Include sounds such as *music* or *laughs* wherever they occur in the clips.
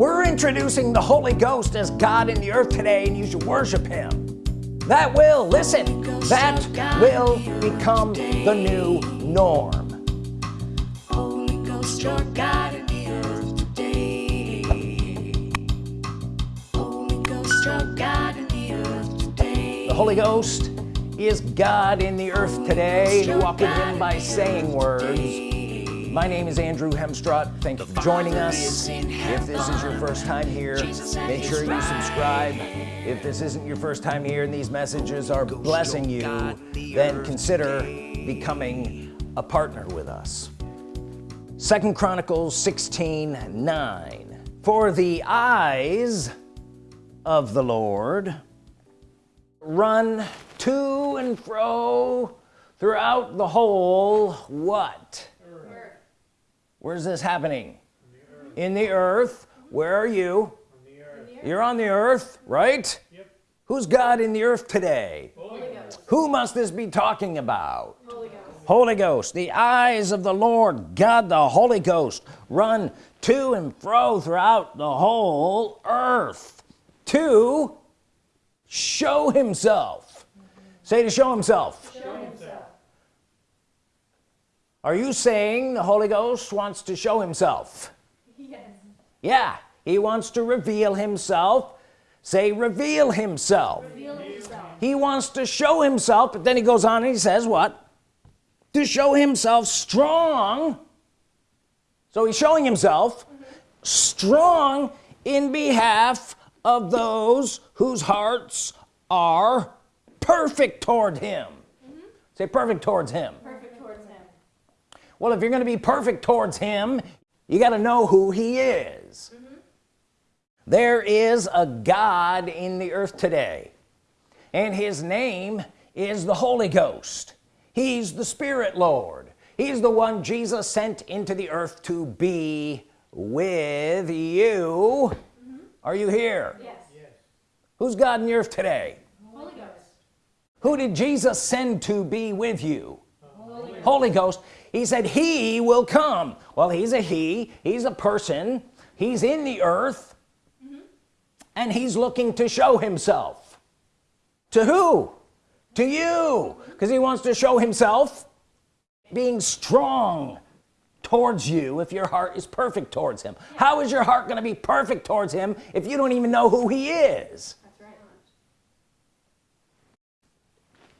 we're introducing the Holy Ghost as God in the earth today and you should worship him. That will listen that will become the new norm. Holy Ghost, your God in the earth today. Holy Ghost, your God in the earth today. the Holy Ghost is God in the earth today. You walk with him by saying words my name is Andrew Hemstrut thank you for joining us. If this is your first time here make sure you subscribe. If this isn't your first time here and these messages are blessing you then consider becoming a partner with us. Second Chronicles 16 9 for the eyes of the Lord run to and fro throughout the whole what where's this happening? In the earth. Where are you? You're on the earth right? Yep. who's God in the earth today? Who must this be talking about? Holy Ghost. The eyes of the Lord God the Holy Ghost run to and fro throughout the whole earth to show himself. Say to show himself are you saying the Holy Ghost wants to show himself? Yes. yeah he wants to reveal himself. Say reveal himself. Reveal himself. he wants to show himself but then he goes on and he says what? To show himself strong. So he's showing himself strong in behalf of those whose hearts are perfect toward him. Mm-hmm. Say perfect towards him Perfect towards him. Well if you're gonna be perfect towards him you got to know who he is. Mm-hmm. There is a God in the earth today and his name is the Holy Ghost. He's the Spirit Lord. He's the one Jesus sent into the earth to be with you. Mm-hmm. Are you here? Yes. who's God in the earth today? Holy Ghost. who did Jesus send to be with you? Holy Ghost he said he will come. Well he's a he he's a person he's in the earth mm-hmm. and he's looking to show himself. To who? To you. Because he wants to show himself being strong towards you if your heart is perfect towards him. How is your heart going to be perfect towards him if you don't even know who he is? That's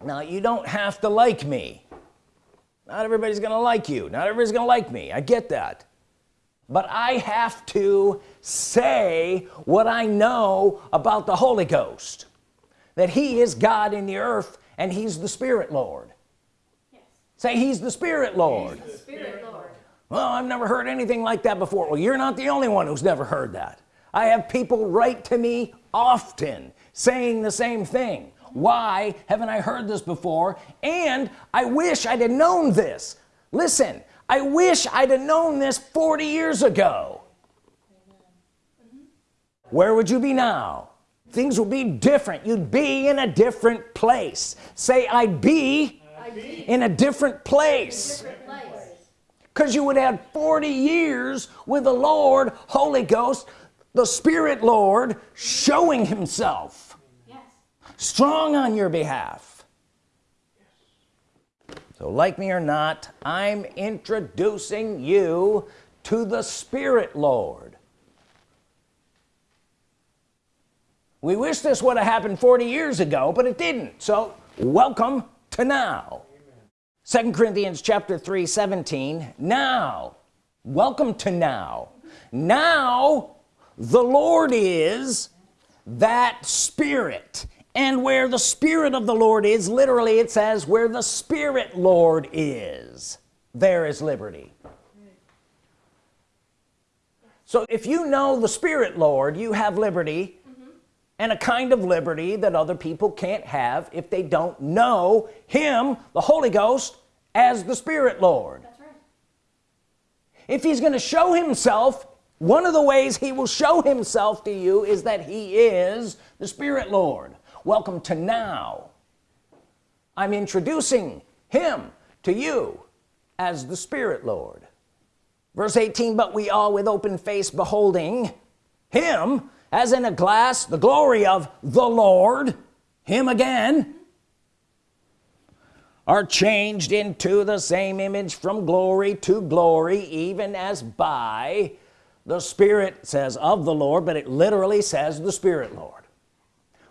right. now you don't have to like me not everybody's gonna like you. Not everybody's gonna like me. I get that. But I have to say what I know about the Holy Ghost. That he is God in the earth and he's the Spirit Lord. Yes. say he's the Spirit Lord. Spirit Lord. well I've never heard anything like that before. Well you're not the only one who's never heard that. I have people write to me often saying the same thing why haven't I heard this before? And I wish I'd have known this. Listen I wish I'd have known this 40 years ago. Where would you be now? Things would be different. You'd be in a different place. Say I'd be I be in a different place. Because you would have 40 years with the Lord Holy Ghost the Spirit Lord showing himself. Strong on your behalf. So like me or not I'm introducing you to the Spirit Lord. We wish this would have happened 40 years ago but it didn't. So welcome to now. Second Corinthians chapter 3 17 now welcome to now. Now the Lord is that spirit and where the Spirit of the Lord is literally it says where the Spirit Lord is there is liberty. So if you know the Spirit Lord you have liberty mm-hmm. and a kind of liberty that other people can't have if they don't know him the Holy Ghost as the Spirit Lord. Right. if he's going to show himself one of the ways he will show himself to you is that he is the Spirit Lord welcome to now. I'm introducing him to you as the Spirit Lord. Verse 18 but we all with open face beholding him as in a glass the glory of the Lord him again are changed into the same image from glory to glory even as by the Spirit says of the Lord but it literally says the Spirit Lord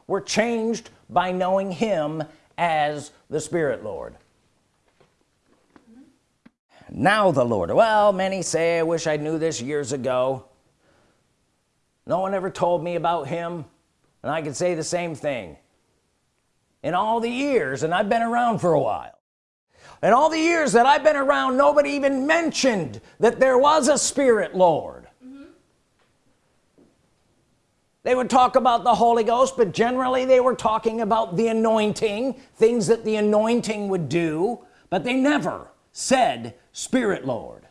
we're changed by knowing him as the Spirit Lord. Now the Lord. Well many say I wish I knew this years ago. No one ever told me about him and I could say the same thing. In all the years and I've been around for a while in all the years that I've been around nobody even mentioned that there was a Spirit Lord they would talk about the Holy Ghost but generally they were talking about the anointing things that the anointing would do but they never said Spirit Lord.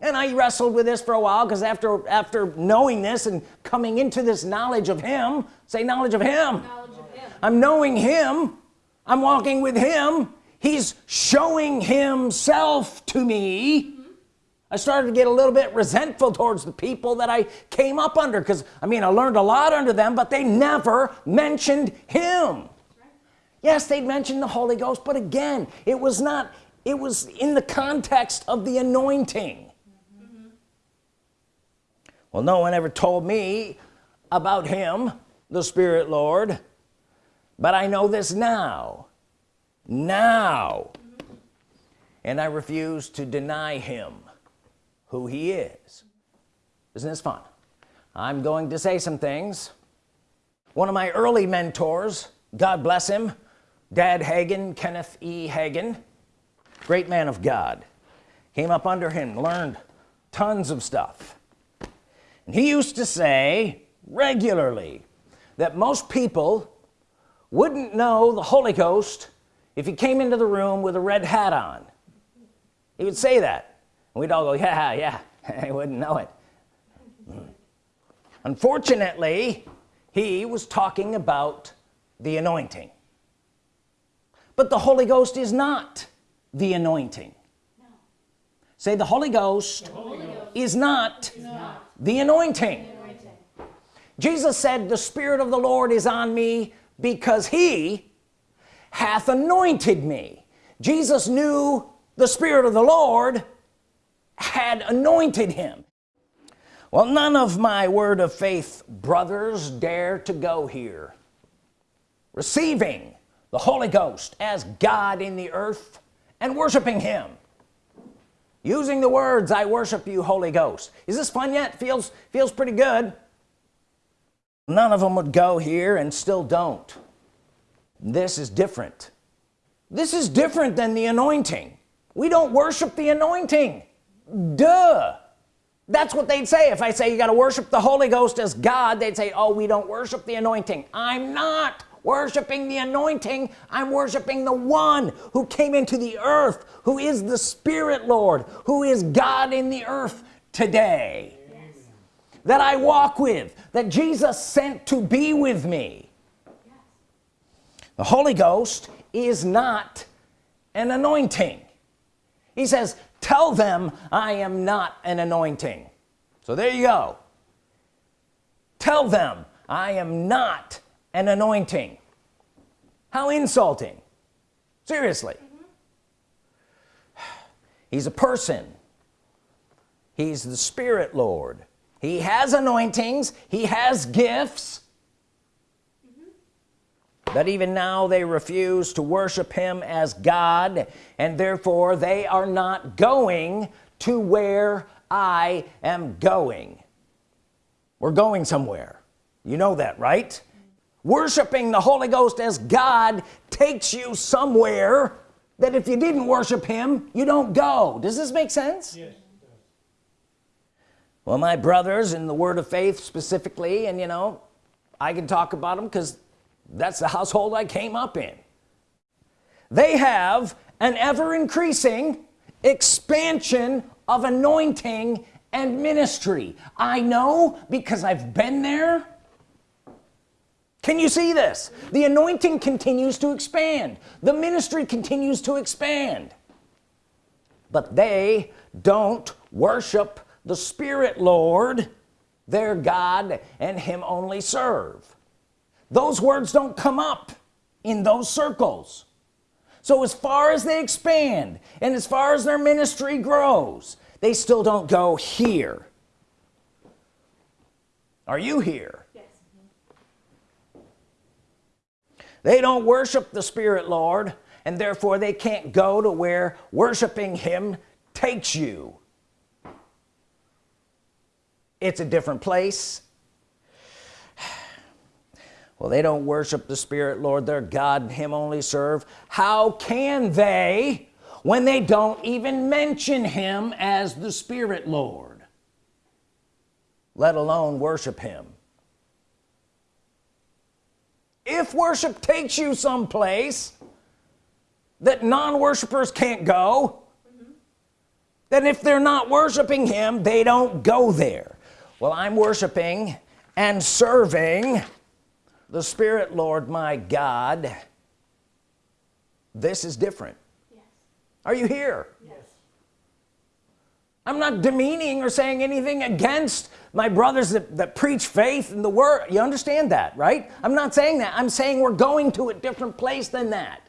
And I wrestled with this for a while because after after knowing this and coming into this knowledge of him say knowledge of him. Knowledge of him. I'm knowing him. I'm walking with him. He's showing himself to me I started to get a little bit resentful towards the people that I came up under because I mean I learned a lot under them but they never mentioned him. Yes they'd mentioned the Holy Ghost but again it was not it was in the context of the anointing. Well no one ever told me about him the Spirit Lord but I know this now. Now. And I refuse to deny him who he is. Isn't this fun? I'm going to say some things. One of my early mentors God bless him dad Hagin Kenneth e. Hagin great man of God came up under him learned tons of stuff. And he used to say regularly that most people wouldn't know the Holy Ghost if he came into the room with a red hat on. He would say that we'd all go yeah yeah. *laughs* I wouldn't know it. Hmm. Unfortunately he was talking about the anointing. But the Holy Ghost is not the anointing. Say the Holy Ghost, is not, the anointing. Jesus said the Spirit of the Lord is on me because he hath anointed me. Jesus knew the Spirit of the Lord had anointed him. Well none of my word of faith brothers dare to go here receiving the Holy Ghost as God in the earth and worshiping him. Using the words I worship you Holy Ghost. Is this fun yet? Feels feels pretty good. None of them would go here and still don't. This is different. This is different than the anointing. We don't worship the anointing duh. That's what they'd say. If I say you got to worship the Holy Ghost as God they'd say oh we don't worship the anointing. I'm not worshiping the anointing. I'm worshiping the one who came into the earth who is the Spirit Lord who is God in the earth today. That I walk with that Jesus sent to be with me. The Holy Ghost is not an anointing. He says tell them I am not an anointing. So there you go. Tell them I am not an anointing. How insulting. Seriously. Mm *sighs* -hmm. he's a person. He's the Spirit Lord. He has anointings. He has gifts but even now they refuse to worship him as God and therefore they are not going to where I am going. We're going somewhere. You know that right? Worshiping the Holy Ghost as God takes you somewhere that if you didn't worship him you don't go. Does this make sense? Yes well my brothers in the word of faith specifically and you know I can talk about them because that's the household I came up in. They have an ever-increasing expansion of anointing and ministry. I know because I've been there. Can you see this? The anointing continues to expand. The ministry continues to expand. But they don't worship the Spirit Lord their God and him only serve those words don't come up in those circles. So as far as they expand and as far as their ministry grows they still don't go here. Are you here? Yes. they don't worship the Spirit Lord and therefore they can't go to where worshiping him takes you. It's a different place well they don't worship the Spirit Lord their God and him only serve. How can they when they don't even mention him as the Spirit Lord let alone worship him? If worship takes you someplace that non-worshippers can't go then if they're not worshiping him they don't go there. Well I'm worshiping and serving the Spirit Lord my God this is different. Yes. are you here? Yes. I'm not demeaning or saying anything against my brothers that, that preach faith in the word. You understand that right? I'm not saying that. I'm saying we're going to a different place than that.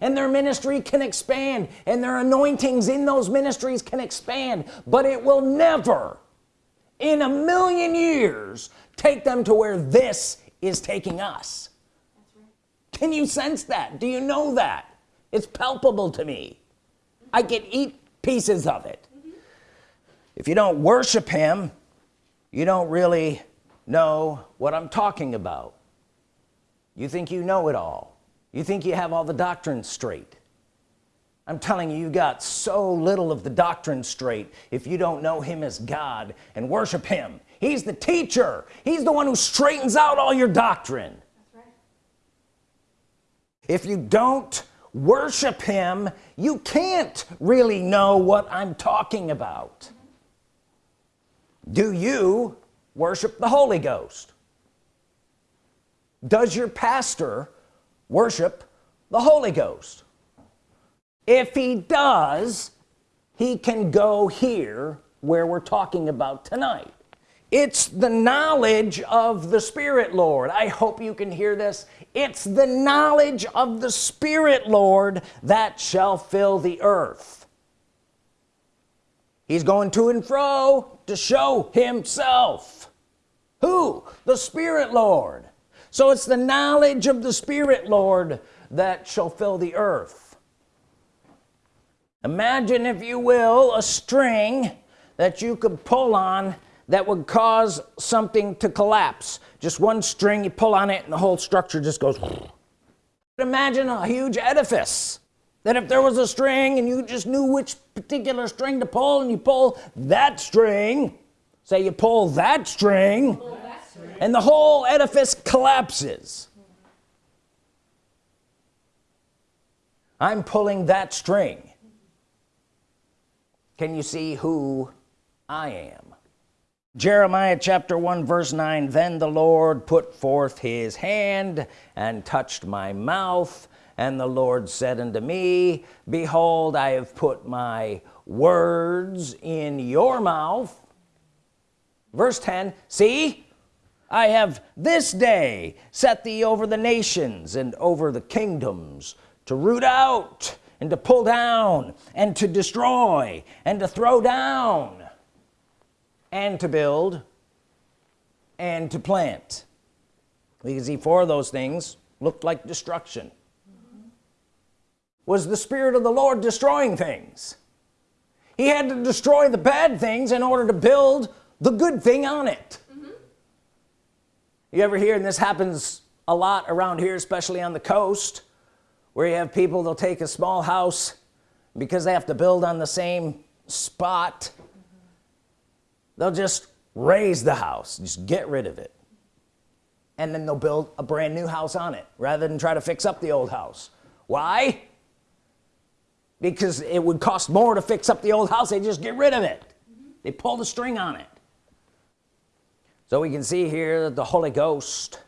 And their ministry can expand and their anointings in those ministries can expand but it will never in a million years take them to where this is taking us. Can you sense that? Do you know that? It's palpable to me. I can eat pieces of it. If you don't worship him you don't really know what I'm talking about. You think you know it all. You think you have all the doctrine straight. I'm telling you you got so little of the doctrine straight if you don't know him as God and worship him he's the teacher. He's the one who straightens out all your doctrine. That's right. if you don't worship him you can't really know what I'm talking about. Do you worship the Holy Ghost? Does your pastor worship the Holy Ghost? If he does he can go here where we're talking about tonight it's the knowledge of the Spirit Lord. I hope you can hear this. It's the knowledge of the Spirit Lord that shall fill the earth. He's going to and fro to show himself. Who? The Spirit Lord. So it's the knowledge of the Spirit Lord that shall fill the earth. Imagine if you will a string that you could pull on that would cause something to collapse. Just one string you pull on it and the whole structure just goes. Imagine a huge edifice that if there was a string and you just knew which particular string to pull and you pull that string say you pull that string and the whole edifice collapses. I'm pulling that string. Can you see who I am Jeremiah chapter 1 verse 9 then the Lord put forth his hand and touched my mouth and the Lord said unto me behold I have put my words in your mouth. Verse 10 see I have this day set thee over the nations and over the kingdoms to root out and to pull down and to destroy and to throw down and to build and to plant. We can see four of those things looked like destruction. Was the Spirit of the Lord destroying things? He had to destroy the bad things in order to build the good thing on it. You ever hear and this happens a lot around here especially on the coast where you have people they'll take a small house because they have to build on the same spot they'll just raise the house just get rid of it. And then they'll build a brand new house on it rather than try to fix up the old house. Why? Because it would cost more to fix up the old house they just get rid of it. They pull the string on it. So we can see here that the Holy Ghost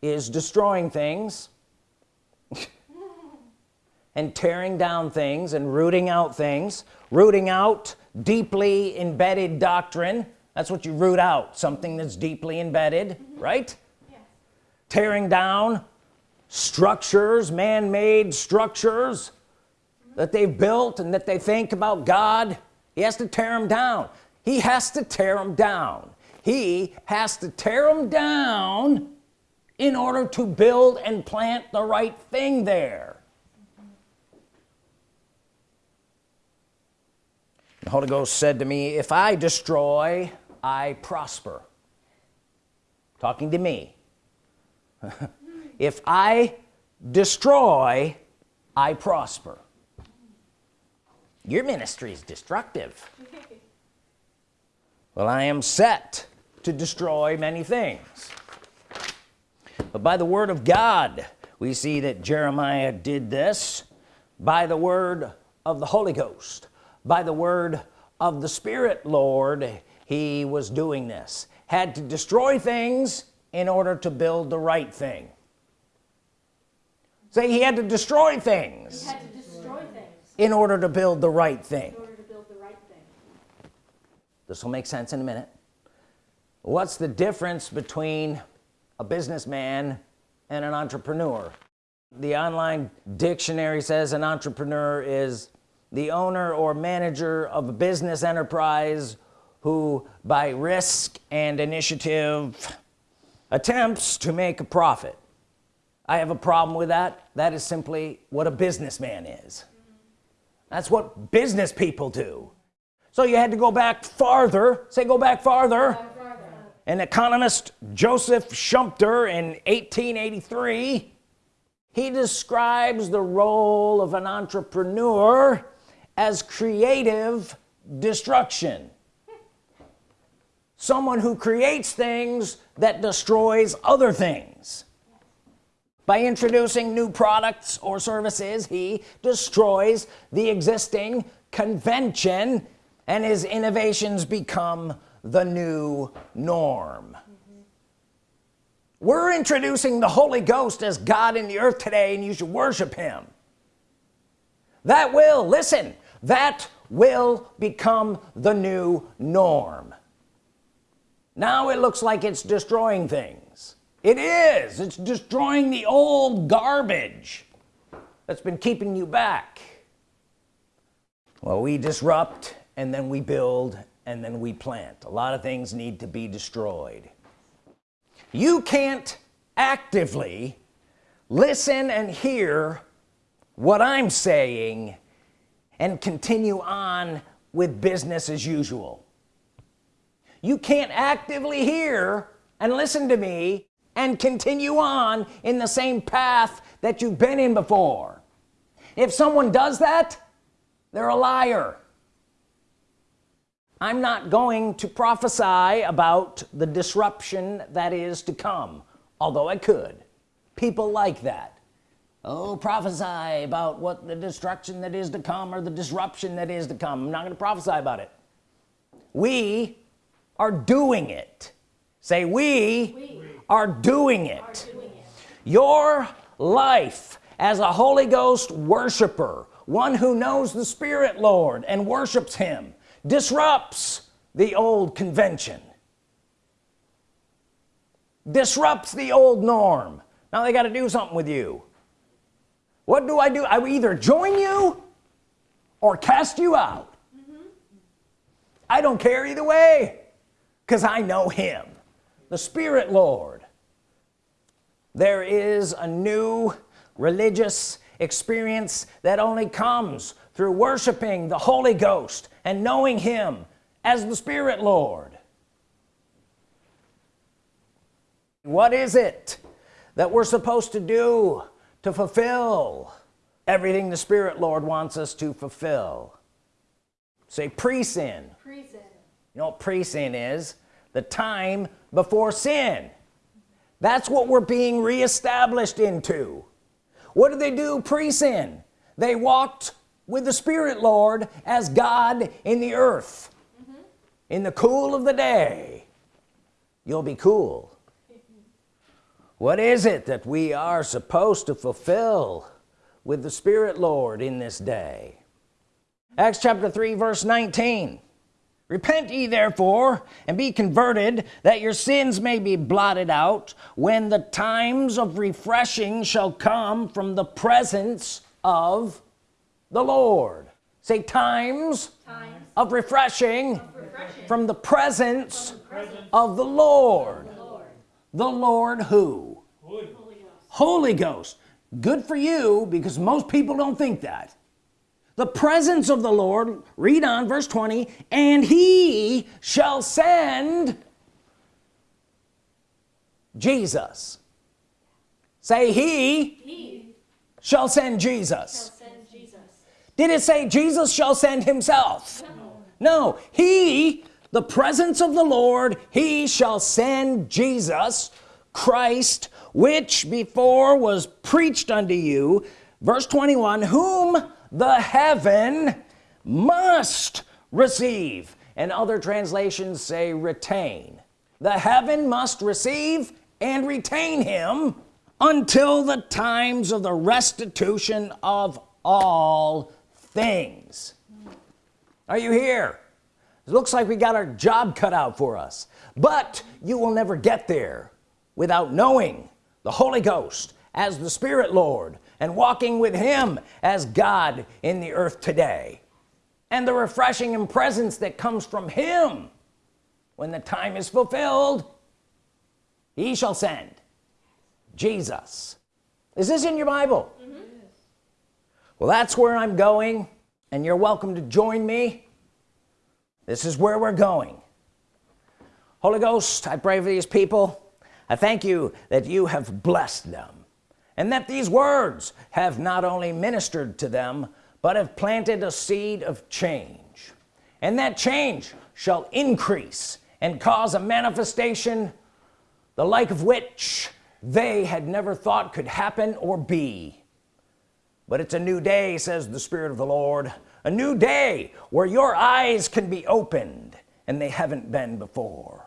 is destroying things *laughs* and tearing down things and rooting out things rooting out deeply embedded doctrine. That's what you root out something that's deeply embedded mm-hmm. right? Yes. tearing down structures man-made structures mm-hmm. that they've built and that they think about God. He has to tear them down. He has to tear them down. He has to tear them down in order to build and plant the right thing there the Holy Ghost said to me if I destroy I prosper. Talking to me. *laughs* If I destroy I prosper. Your ministry is destructive. *laughs* Well I am set to destroy many things. But by the word of God we see that Jeremiah did this by the word of the Holy Ghost by the word of the Spirit Lord he was doing this. Had to destroy things in order to build the right thing. Say he had to destroy He things had to destroy things in order to build the right thing. in order to build the right thing. this will make sense in a minute. What's the difference between a businessman and an entrepreneur? The online dictionary says an entrepreneur is the owner or manager of a business enterprise who by risk and initiative attempts to make a profit. I have a problem with that. That is simply what a businessman is. That's what business people do. So you had to go back farther. Say go back farther. An economist Joseph Schumpeter in 1883 he describes the role of an entrepreneur as creative destruction. Someone who creates things that destroys other things. By introducing new products or services he destroys the existing convention and his innovations become the new norm. We're introducing the Holy Ghost as God in the earth today and you should worship him. That will listen that will become the new norm. Now it looks like it's destroying things. It is. It's destroying the old garbage that's been keeping you back. Well we disrupt and then we build and then we plant. A lot of things need to be destroyed. You can't actively listen and hear what I'm saying and continue on with business as usual. You can't actively hear and listen to me and continue on in the same path that you've been in before. If someone does that they're a liar. I'm not going to prophesy about the disruption that is to come although I could. People like that oh prophesy about what the destruction that is to come or the disruption that is to come. I'm not gonna prophesy about it. We are doing it. Say we, We are doing it. Are doing it. your life as a Holy Ghost worshiper one who knows the Spirit Lord and worships him disrupts the old convention. Disrupts the old norm. Now they got to do something with you what do I do? I either join you or cast you out. I don't care either way because I know him the Spirit Lord. There is a new religious experience that only comes through worshiping the Holy Ghost and knowing him as the Spirit Lord. What is it that we're supposed to do to fulfill everything the Spirit Lord wants us to fulfill. Say pre-sin. Pre-sin. you know what pre-sin is? The time before sin. That's what we're being reestablished into. What did they do pre-sin? They walked with the Spirit Lord as God in the earth. Mm-hmm. In the cool of the day. You'll be cool what is it that we are supposed to fulfill with the Spirit Lord in this day? Acts chapter 3 verse 19 repent ye therefore and be converted that your sins may be blotted out when the times of refreshing shall come from the presence of the Lord. Say times, Times of refreshing, of refreshing from the presence from the presence of the of the Lord. the Lord who Holy Ghost. Holy Ghost. Good for you because most people don't think that. The presence of the Lord read on verse 20 and he shall send Jesus. Say he He shall send shall send Jesus. did it say Jesus shall send himself? No. He the presence of the Lord he shall send Jesus Christ which before was preached unto you verse 21 whom the heaven must receive. And other translations say retain. The heaven must receive and retain him until the times of the restitution of all things. Are you here? It looks like we got our job cut out for us but you will never get there without knowing the Holy Ghost as the Spirit Lord and walking with him as God in the earth today. And the refreshing and presence that comes from him when the time is fulfilled he shall send. Jesus. Is this in your Bible? Mm-hmm. Well that's where I'm going and you're welcome to join me. This is where we're going. Holy Ghost I pray for these people I thank you that you have blessed them and that these words have not only ministered to them but have planted a seed of change. And that change shall increase and cause a manifestation the like of which they had never thought could happen or be. But it's a new day says the Spirit of the Lord a new day where your eyes can be opened and they haven't been before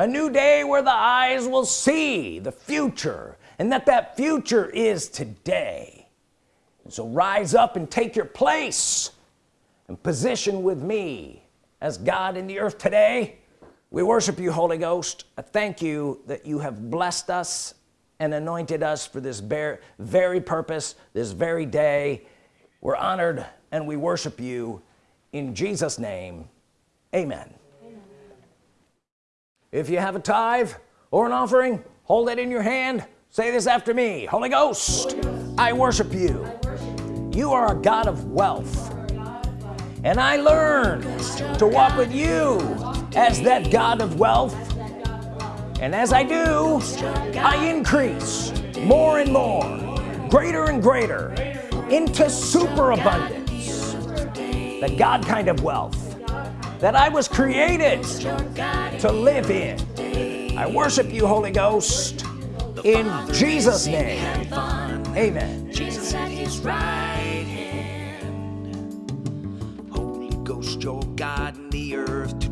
a new day where the eyes will see the future and that that future is today. So rise up and take your place and position with me as God in the earth today. We worship you Holy Ghost. I thank you that you have blessed us and anointed us for this very purpose this very day. We're honored and we worship you in Jesus name. Amen. If you have a tithe or an offering hold it in your hand say this after me Holy Ghost, Holy Ghost. I, worship you. I worship you you are a God of wealth and I learn to walk with you as that God of wealth and as I do I increase more and more greater and greater into superabundance the God kind of wealth that I was created to live in I worship you Holy Ghost in Jesus name amen Jesus at his right hand. Holy Ghost, your God in the earth today.